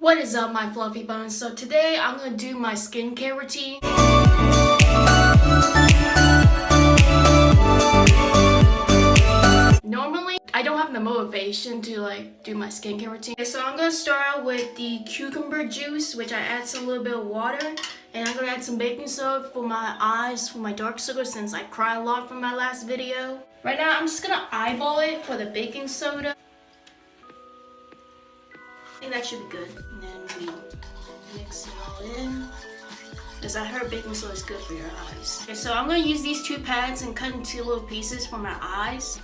What is up my fluffy bones? So today I'm gonna do my skincare routine. Normally I don't have the motivation to like do my skincare routine. Okay, so I'm gonna start out with the cucumber juice which I add some little bit of water and I'm gonna add some baking soda for my eyes for my dark circles since I cry a lot from my last video. Right now I'm just gonna eyeball it for the baking soda. Think that should be good. And then we mix it all in. Because I heard baking soda is good for your eyes. Okay, so I'm going to use these two pads and cut into little pieces for my eyes.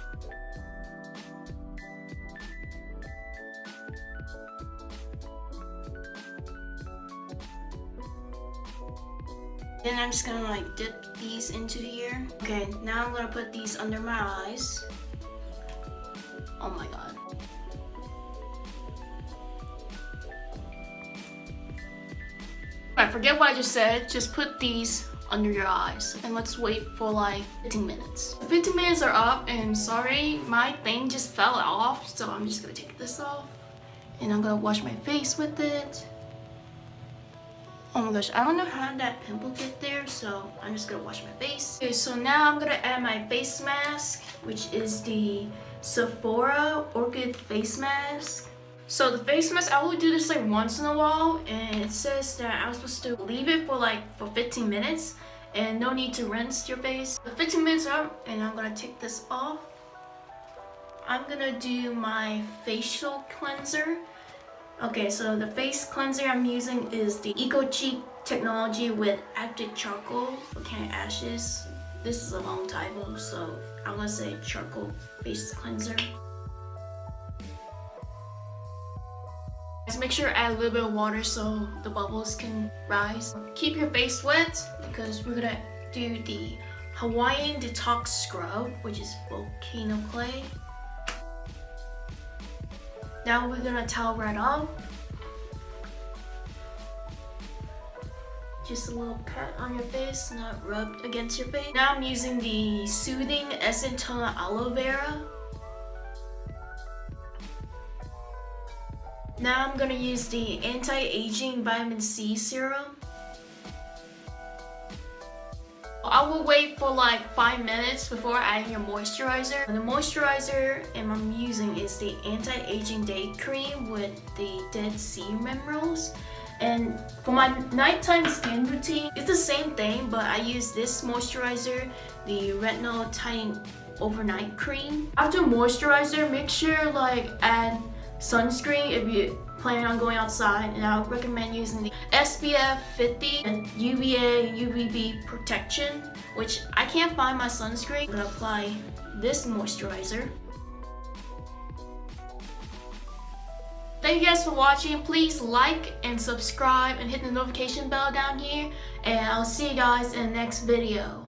Then I'm just gonna like dip these into here. Okay, now I'm gonna put these under my eyes. Oh my god. I forget what I just said. Just put these under your eyes and let's wait for like 15 minutes. 15 minutes are up and sorry, my thing just fell off so I'm just gonna take this off and I'm gonna wash my face with it. Oh my gosh, I don't know how that pimple get there so I'm just gonna wash my face. Okay, so now I'm gonna add my face mask which is the Sephora Orchid Face Mask. So the face mask, I will do this like once in a while and it says that I'm supposed to leave it for like for 15 minutes and no need to rinse your face. The 15 minutes are up and I'm gonna take this off. I'm gonna do my facial cleanser. Okay, so the face cleanser I'm using is the Eco Cheek technology with active charcoal volcanic ashes. This is a long typo, so I'm gonna say charcoal face cleanser. Just make sure add a little bit of water so the bubbles can rise. Keep your face wet because we're gonna do the Hawaiian Detox Scrub, which is volcano clay. Now we're gonna towel right off. Just a little pat on your face, not rubbed against your face. Now I'm using the Soothing Essence Aloe Vera. Now I'm gonna use the anti-aging vitamin C serum. I will wait for like 5 minutes before adding your moisturizer. The moisturizer I'm using is the anti-aging day cream with the dead sea minerals. And for my nighttime skin routine, it's the same thing, but I use this moisturizer, the Retinol Tighten Overnight Cream. After moisturizer, make sure like add sunscreen if you plan on going outside and I would recommend using the SPF 50 and UVA UVB protection which I can't find my sunscreen. I'm gonna apply this moisturizer. Thank you guys for watching. Please like and subscribe and hit the notification bell down here and I'll see you guys in the next video.